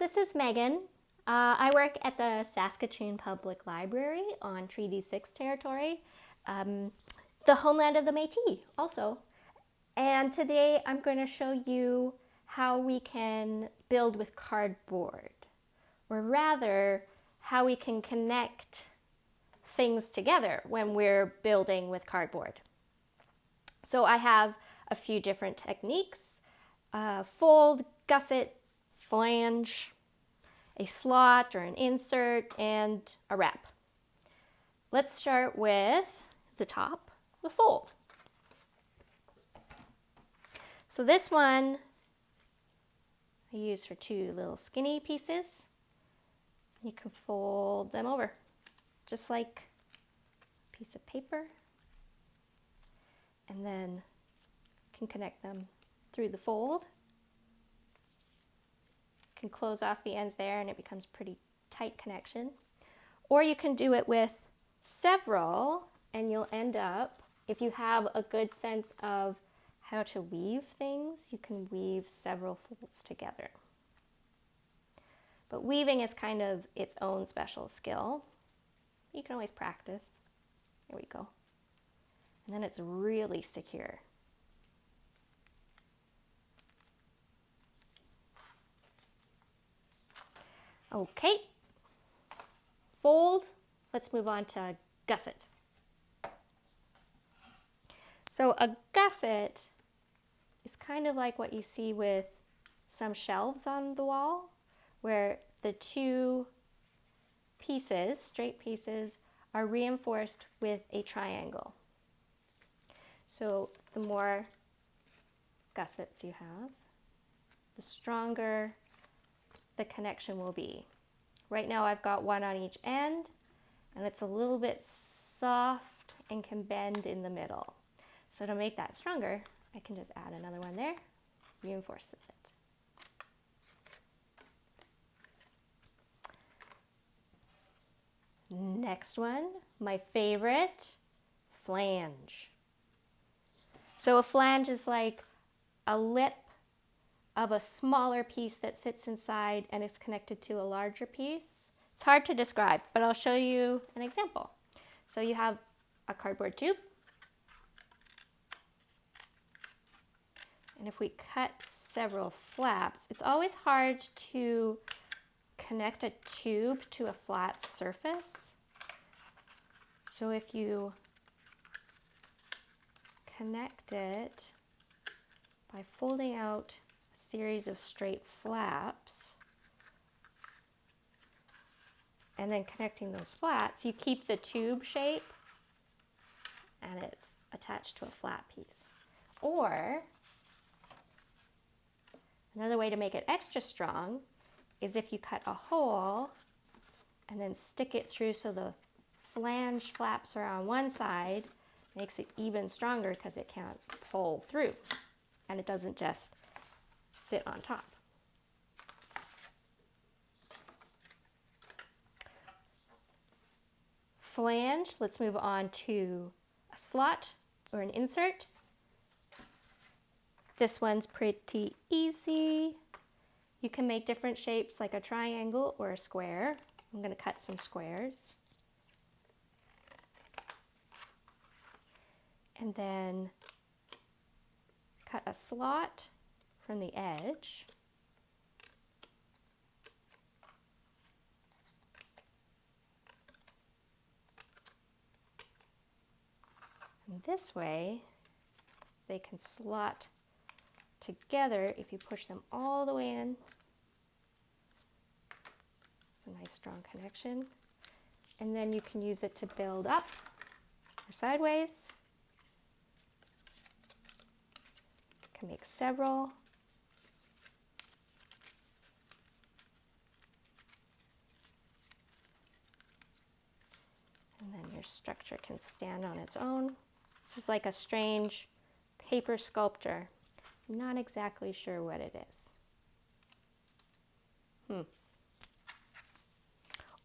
this is Megan. Uh, I work at the Saskatoon Public Library on Treaty 6 territory, um, the homeland of the Métis also. And today I'm going to show you how we can build with cardboard, or rather, how we can connect things together when we're building with cardboard. So I have a few different techniques, uh, fold, gusset, flange, a slot or an insert, and a wrap. Let's start with the top, the fold. So this one I use for two little skinny pieces. You can fold them over, just like a piece of paper, and then can connect them through the fold can close off the ends there and it becomes pretty tight connection. Or you can do it with several and you'll end up, if you have a good sense of how to weave things, you can weave several folds together. But weaving is kind of its own special skill. You can always practice. Here we go. And then it's really secure. Okay, fold. Let's move on to gusset. So a gusset is kind of like what you see with some shelves on the wall where the two pieces, straight pieces, are reinforced with a triangle. So the more gussets you have, the stronger the connection will be. Right now I've got one on each end and it's a little bit soft and can bend in the middle. So to make that stronger, I can just add another one there, reinforces it. Next one, my favorite, flange. So a flange is like a lip of a smaller piece that sits inside and is connected to a larger piece. It's hard to describe, but I'll show you an example. So you have a cardboard tube. And if we cut several flaps, it's always hard to connect a tube to a flat surface. So if you connect it by folding out series of straight flaps and then connecting those flats, you keep the tube shape and it's attached to a flat piece. Or another way to make it extra strong is if you cut a hole and then stick it through so the flange flaps are on one side, makes it even stronger because it can't pull through and it doesn't just sit on top. Flange, let's move on to a slot or an insert. This one's pretty easy. You can make different shapes like a triangle or a square. I'm going to cut some squares. And then cut a slot from the edge. And this way, they can slot together if you push them all the way in. It's a nice strong connection. And then you can use it to build up or sideways. You can make several. Your structure can stand on its own. This is like a strange paper sculpture. I'm not exactly sure what it is. Hmm.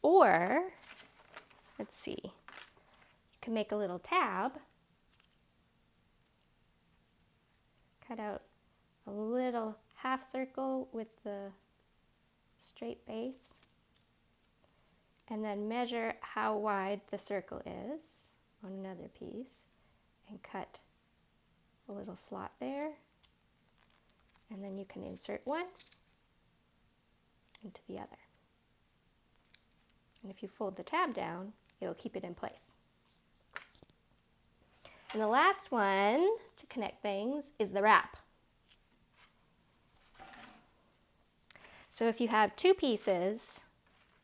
Or, let's see, you can make a little tab, cut out a little half circle with the straight base and then measure how wide the circle is on another piece and cut a little slot there and then you can insert one into the other. And if you fold the tab down, it'll keep it in place. And the last one to connect things is the wrap. So if you have two pieces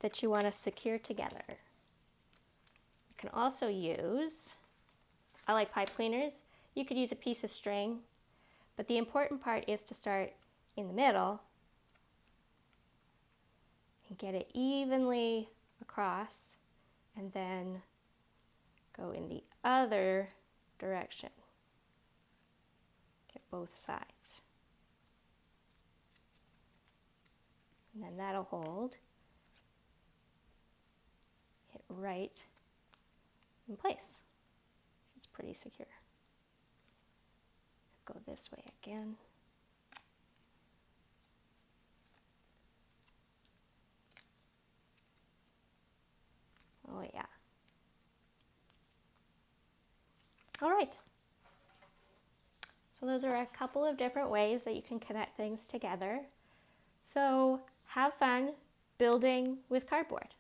that you want to secure together, you can also use, I like pipe cleaners, you could use a piece of string, but the important part is to start in the middle and get it evenly across and then go in the other direction. Get both sides. And then that'll hold right in place. It's pretty secure. Go this way again. Oh yeah. All right. So those are a couple of different ways that you can connect things together. So have fun building with cardboard.